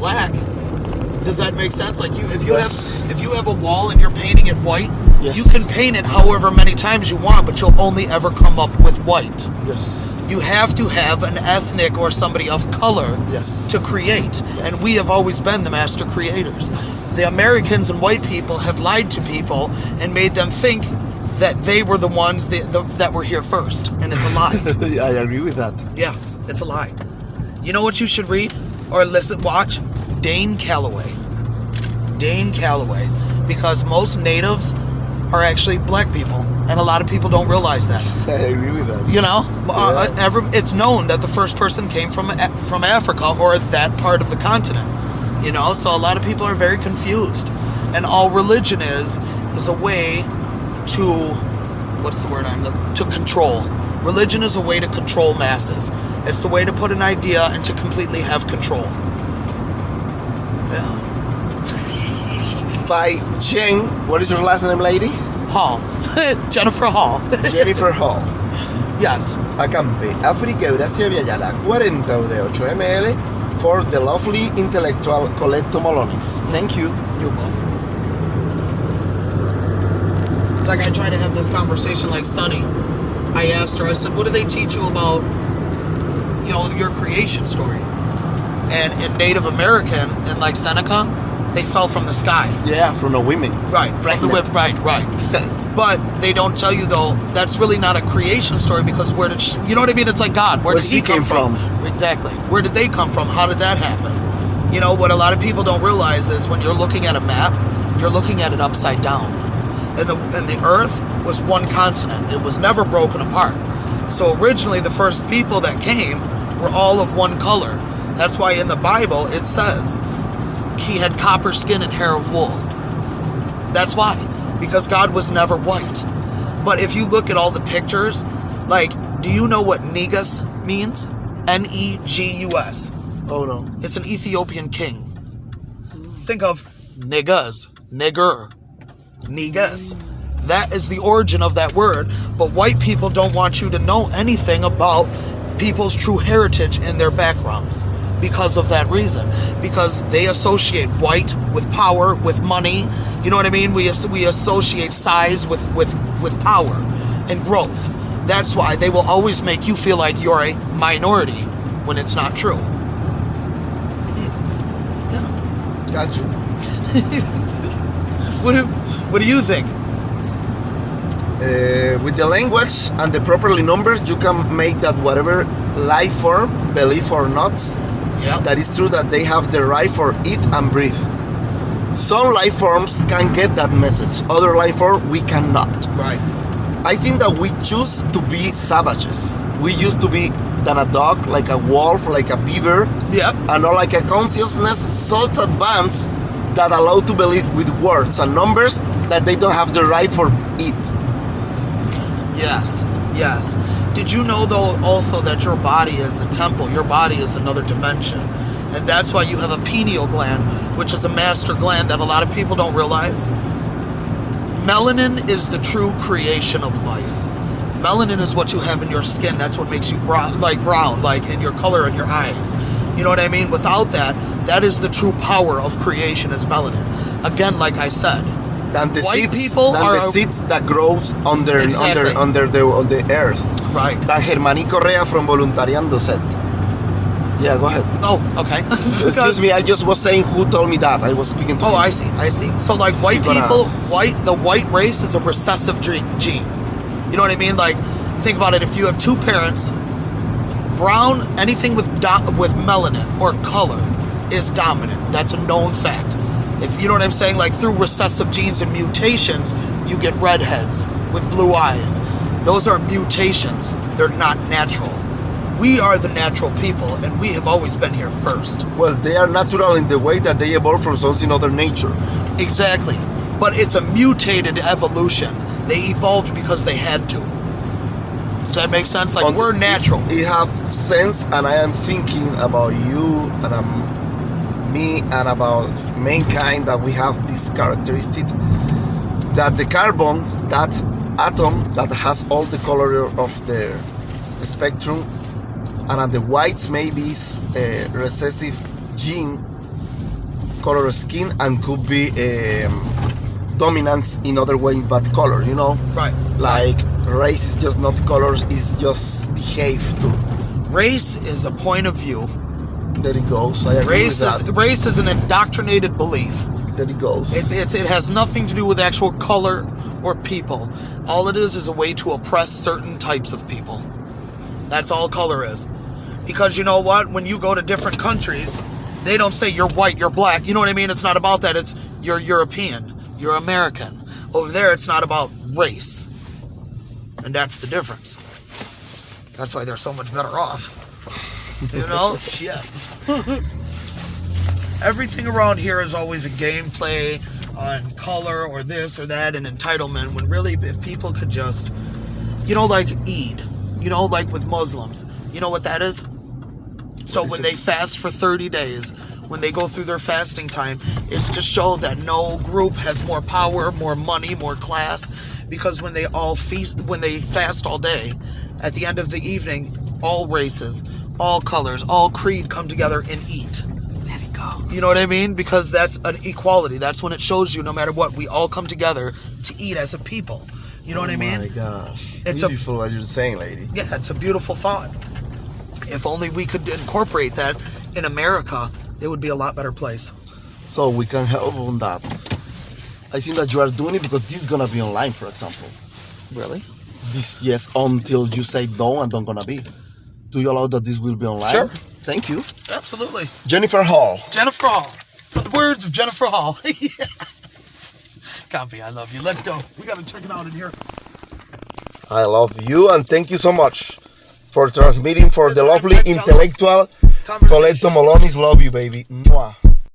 black. Does that make sense? Like you, if you Yes. have if you have a wall and you're painting it white, Yes. you can paint it however many times you want, but you'll only ever come up with white. Yes. You have to have an ethnic or somebody of color Yes. to create, and we have always been the master creators. The Americans and white people have lied to people and made them think that they were the ones that, the, that were here first, and it's a lie. I agree with that. Yeah, it's a lie. You know what you should read or listen, watch? Dane Calloway. Dane Calloway, because most natives are actually black people, and a lot of people don't realize that. I agree with that. You know, uh, every, it's known that the first person came from from Africa or that part of the continent. You know, so a lot of people are very confused, and all religion is is a way to what's the word I'm looking to control. Religion is a way to control masses. It's the way to put an idea and to completely have control. By Jen, what is your last name, lady? Hall, Jennifer Hall. Jennifer Hall. yes. Acampe, África, Eurasia, Abya Yala, 48 ml for the lovely intellectual Coletto Molonis. Thank you. You're welcome. It's like I try to have this conversation like Sunny. I asked her, I said, what do they teach you about, you know, your creation story? And in Native American, and like Seneca, they fell from the sky. Yeah, from the women. Right, from the whip, right, right. but they don't tell you though that's really not a creation story because where did she, you know what I mean? It's like God. Where, Where did she he come came from? Exactly. Where did they come from? How did that happen? You know what a lot of people don't realize is when you're looking at a map, you're looking at it upside down, and the and the Earth was one continent. It was never broken apart. So originally, the first people that came were all of one color. That's why in the Bible it says he had copper skin and hair of wool. That's why. Because God was never white. But if you look at all the pictures, like, do you know what Negus means? N E G U S. Oh no. It's an Ethiopian king. Think of niggas, nigger, negus. That is the origin of that word. But white people don't want you to know anything about people's true heritage and their backgrounds because of that reason. Because they associate white with power, with money. You know what I mean? We we associate size with with with power and growth. That's why they will always make you feel like you're a minority when it's not true. Got you. What do What do you think? Uh, with the language and the properly numbers, you can make that whatever life form, belief or not, Yeah. that is true that they have the right for eat and breathe. Some life forms can get that message. Other life form we cannot. Right. I think that we choose to be savages. We used to be than a dog, like a wolf, like a beaver, Yep. and not like a consciousness so advanced that allow to believe with words and numbers that they don't have the right for it. Yes. Yes. Did you know though also that your body is a temple? Your body is another dimension. And that's why you have a pineal gland, which is a master gland that a lot of people don't realize. Melanin is the true creation of life. Melanin is what you have in your skin. That's what makes you brown, like brown, like in your color in your eyes. You know what I mean? Without that, that is the true power of creation is melanin. Again, like I said, Than the White seeds, people than are- the seeds that grows under Exactly. under under the on the earth. Right? Than Germani Correa from Voluntariando said. Yeah, go ahead. Oh, okay. Excuse me, I just was saying who told me that. I was speaking to Oh, you. I see. I see. So, like, white You're people, white, the white race is a recessive gene. You know what I mean? Like, think about it. If you have two parents, brown, anything with do- with melanin or color is dominant. That's a known fact. If you know what I'm saying, like through recessive genes and mutations, you get redheads with blue eyes. Those are mutations. They're not natural. We are the natural people, and we have always been here first. Well, they are natural in the way that they evolved from something other nature. Exactly. But it's a mutated evolution. They evolved because they had to. Does that make sense? Like On- we're natural. It have sense, and I am thinking about you and um, me and about mankind that we have this characteristic that the carbon, that atom that has all the color of the spectrum, and at the whites maybe is a recessive gene color skin and could be um, dominance in other ways but color, you know? Right. Like race is just not colors, it's just behave too. Race is a point of view. There it goes. I agree Race with is that. race is an indoctrinated belief. There it goes. It's it's it has nothing to do with actual color or people. All it is is a way to oppress certain types of people. That's all color is. Because you know what? When you go to different countries, they don't say you're white, you're black. You know what I mean? It's not about that. It's you're European, you're American. Over there, it's not about race. And that's the difference. That's why they're so much better off. You know? Shit. Everything around here is always a gameplay on color or this or that and entitlement when really if people could just you know like Eid you know like with Muslims you know what that is so is when it? they fast for 30 days when they go through their fasting time it's to show that no group has more power more money more class because when they all feast when they fast all day at the end of the evening all races all colors all creed come together and eat there it goes. You know what I mean? Because that's an equality. That's when it shows you, no matter what, we all come together to eat as a people. You know what I Oh mean? my gosh. It's a- Beautiful what you're saying, lady. Yeah, it's a beautiful thought. If only we could incorporate that in America, it would be a lot better place. So we can help on that. I think that you are doing it because this is gonna be online, for example. Really? This yes, until you say no and don't gonna be. Do you allow that this will be online? Sure. Thank you. Absolutely. Jennifer Hall. Jennifer Hall. For the words of Jennifer Hall. yeah. Copy, I love you. Let's go. We gotta check it out in here. I love you and thank you so much for transmitting for the lovely intellectual. Coleto Molonis. Love you, baby. Mwah.